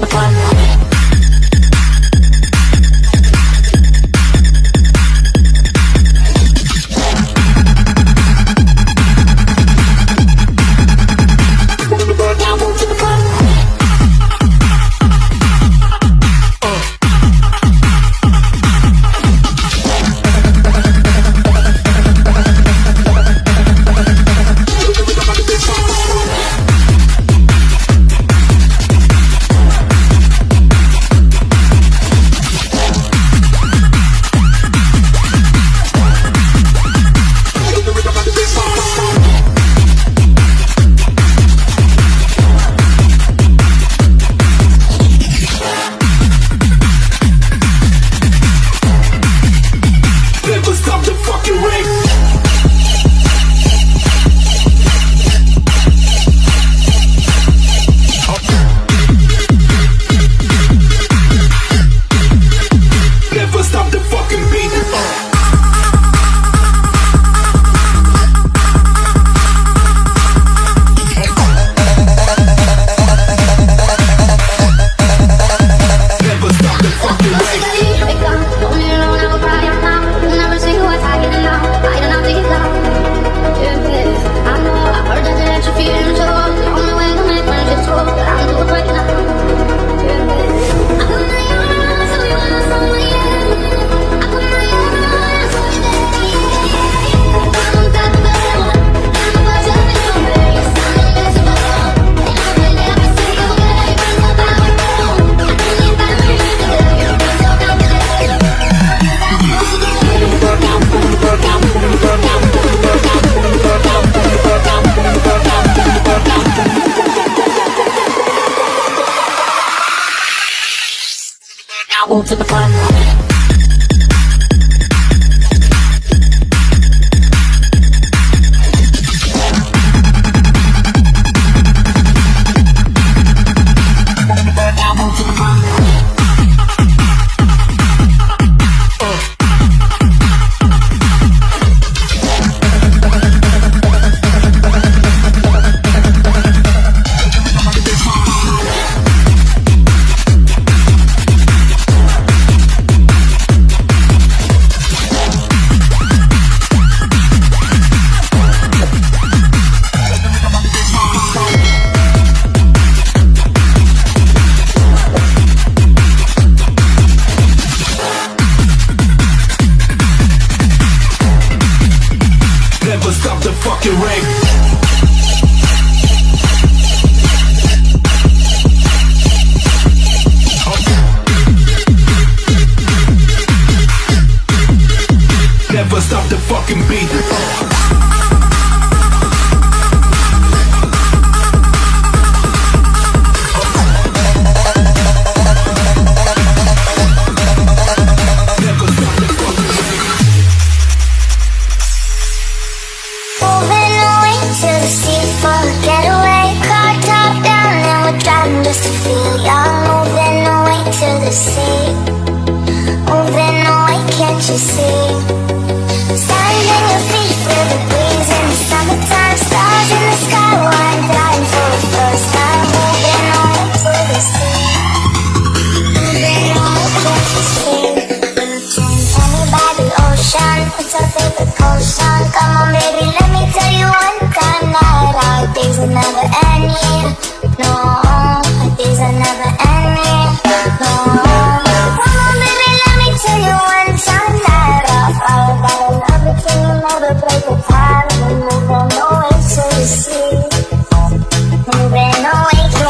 the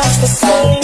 towards the sea.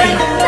Thank you.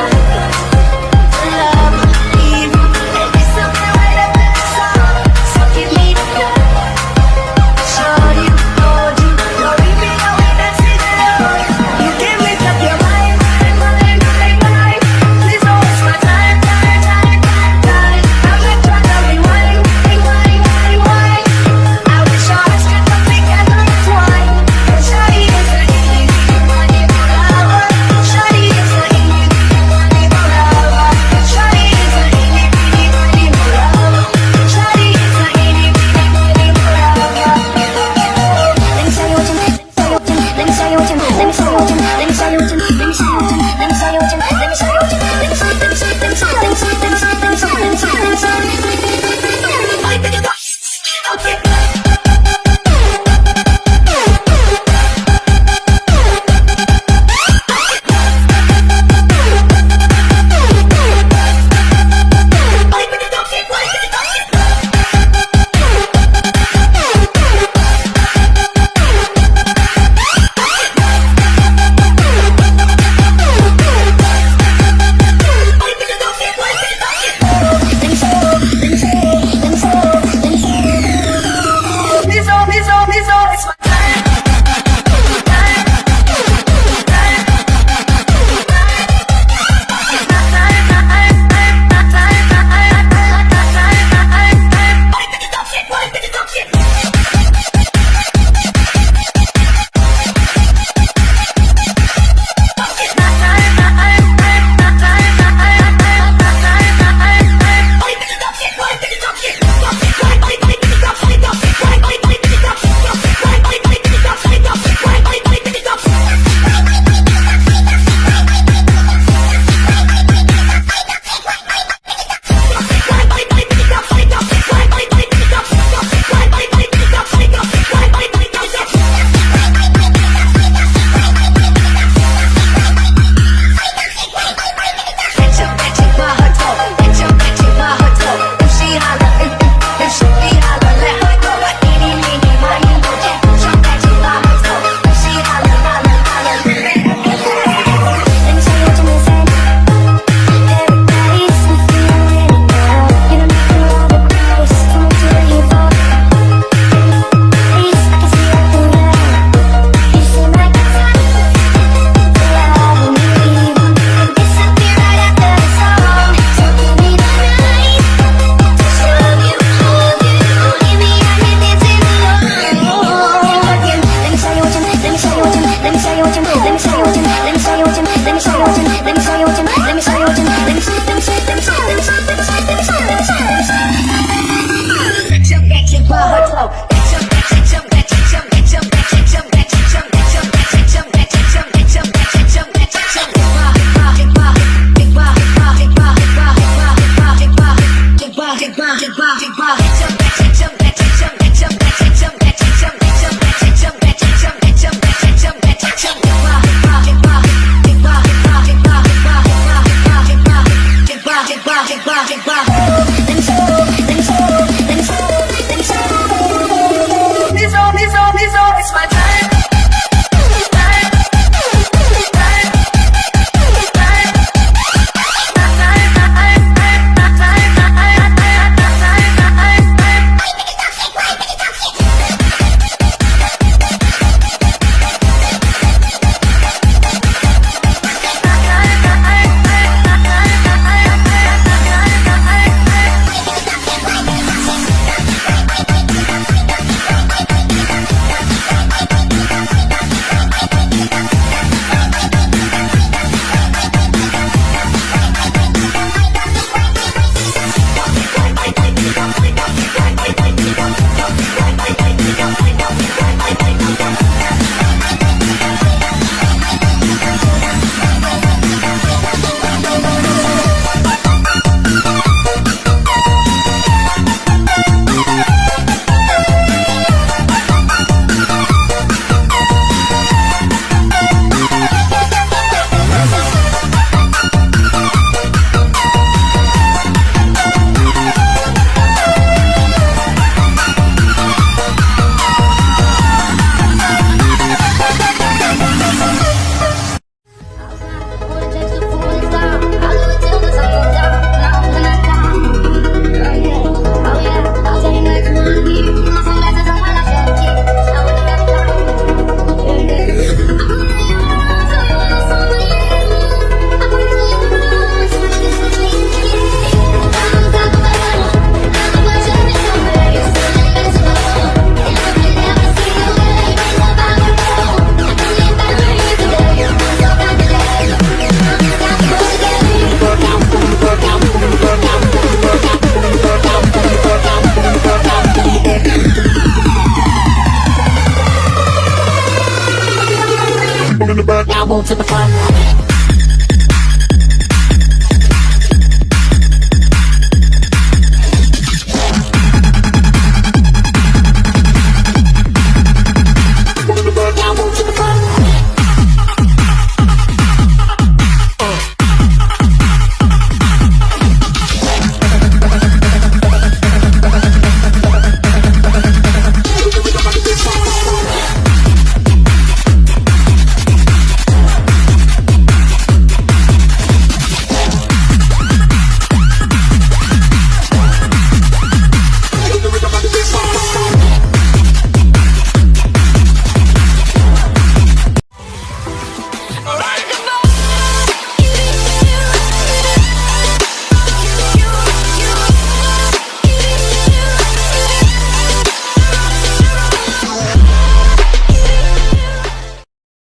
Now move to the front.